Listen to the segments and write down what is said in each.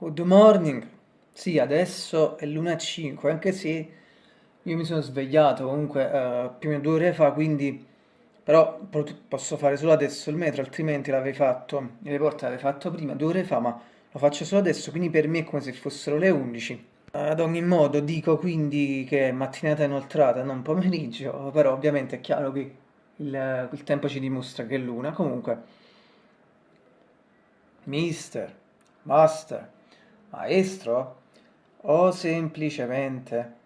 Good morning. Sì, adesso è l'1.05, anche se io mi sono svegliato comunque eh, più o meno due ore fa, quindi però posso fare solo adesso il metro, altrimenti l'avrei fatto, le porte l'avrei fatto prima, due ore fa, ma lo faccio solo adesso, quindi per me è come se fossero le 11. Ad ogni modo dico quindi che è mattinata inoltrata, non pomeriggio, però ovviamente è chiaro che il, il tempo ci dimostra che è l'una. Comunque, mister, master, maestro? O semplicemente?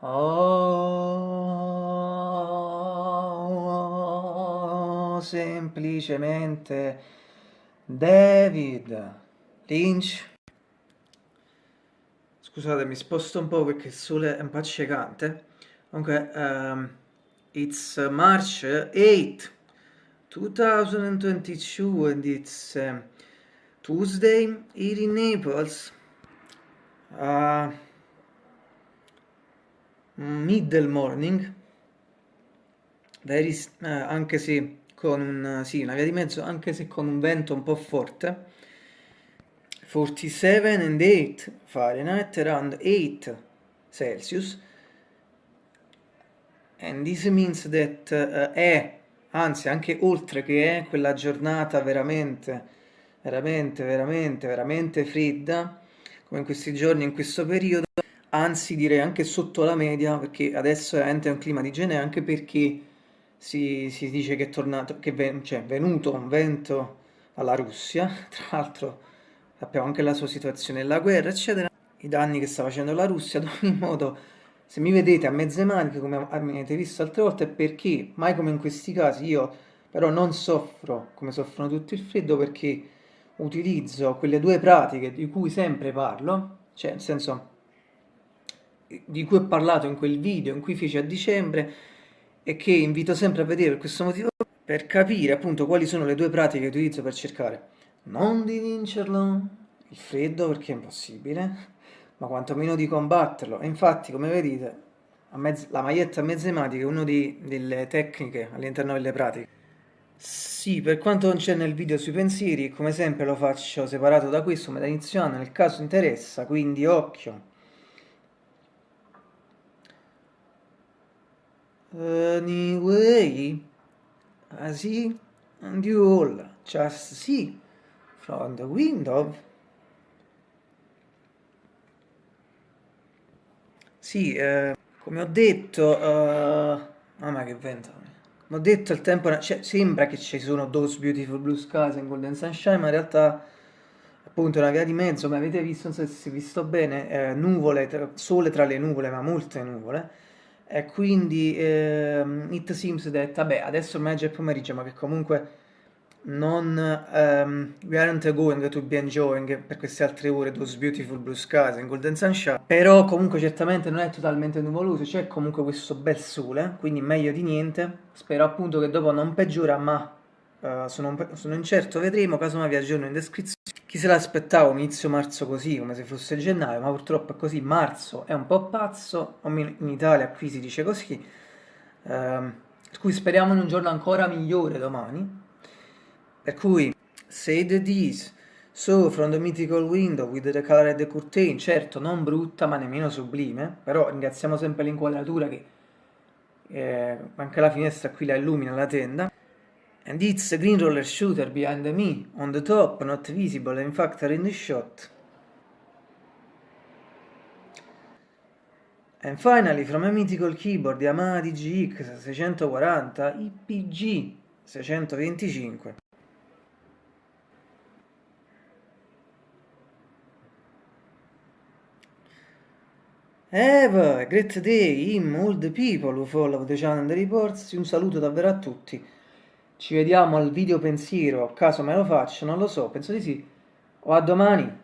O semplicemente David Lynch? Scusate mi sposto un po' perché il sole è un po' accecante. Comunque um, it's March 8 2022 and it's um, Tuesday here in Naples, uh, middle morning, very, uh, anche se con un, sì, una via di mezzo, anche se con un vento un po' forte, 47 and 8 Fahrenheit, around 8 Celsius, and this means that uh, è, anzi anche oltre che è quella giornata veramente veramente, veramente, veramente fredda, come in questi giorni, in questo periodo, anzi direi anche sotto la media, perché adesso è un clima di genere, anche perché si, si dice che è tornato, che è cioè, venuto un vento alla Russia, tra l'altro sappiamo anche la sua situazione, la guerra, eccetera, i danni che sta facendo la Russia, ad ogni modo, se mi vedete a mezze maniche, come avete visto altre volte, è perché, mai come in questi casi, io però non soffro come soffrono tutti il freddo, perché utilizzo quelle due pratiche di cui sempre parlo, cioè nel senso di cui ho parlato in quel video in cui feci a dicembre e che invito sempre a vedere per questo motivo per capire appunto quali sono le due pratiche che utilizzo per cercare non di vincerlo, il freddo perché è impossibile, ma quantomeno di combatterlo. E infatti, come vedete, la maglietta a mezze maniche è una delle tecniche all'interno delle pratiche. Sì, per quanto non c'è nel video sui pensieri, come sempre lo faccio separato da questo, ma da inizio anno, nel caso interessa, quindi occhio. Anyway, I see, and you all just see from the window. Sì, eh, come ho detto, uh, mamma che vento ho detto il tempo, cioè, sembra che ci sono Those Beautiful Blue Skies in Golden Sunshine, ma in realtà appunto è una via di mezzo, come avete visto, non so se si è visto bene, eh, nuvole, tra, sole tra le nuvole, ma molte nuvole, e quindi eh, it seems that, vabbè, adesso ormai è già pomeriggio, ma che comunque non um, we aren't going to be enjoying per queste altre ore those beautiful blue skies in golden sunshine. Però comunque certamente non è totalmente nuvoloso c'è comunque questo bel sole quindi meglio di niente. Spero appunto che dopo non peggiora ma uh, sono, sono, incerto vedremo. Casomai vi aggiorno in descrizione. Chi se l'aspettava inizio marzo così come se fosse gennaio ma purtroppo è così. Marzo è un po' pazzo in Italia qui si dice così. Uh, per cui speriamo in un giorno ancora migliore domani per cui, say the this, so from the mythical window with the colored curtain, certo non brutta ma nemmeno sublime, però ringraziamo sempre l'inquadratura che eh, anche la finestra qui la illumina la tenda. And it's a green roller shooter behind me, on the top, not visible, in fact in the shot. And finally, from a mythical keyboard Yamaha DGX 640 IPG 625. A great day in all the people who follow the channel the reports. Un saluto davvero a tutti. Ci vediamo al video pensiero, caso me lo faccio, non lo so, penso di sì. O a domani.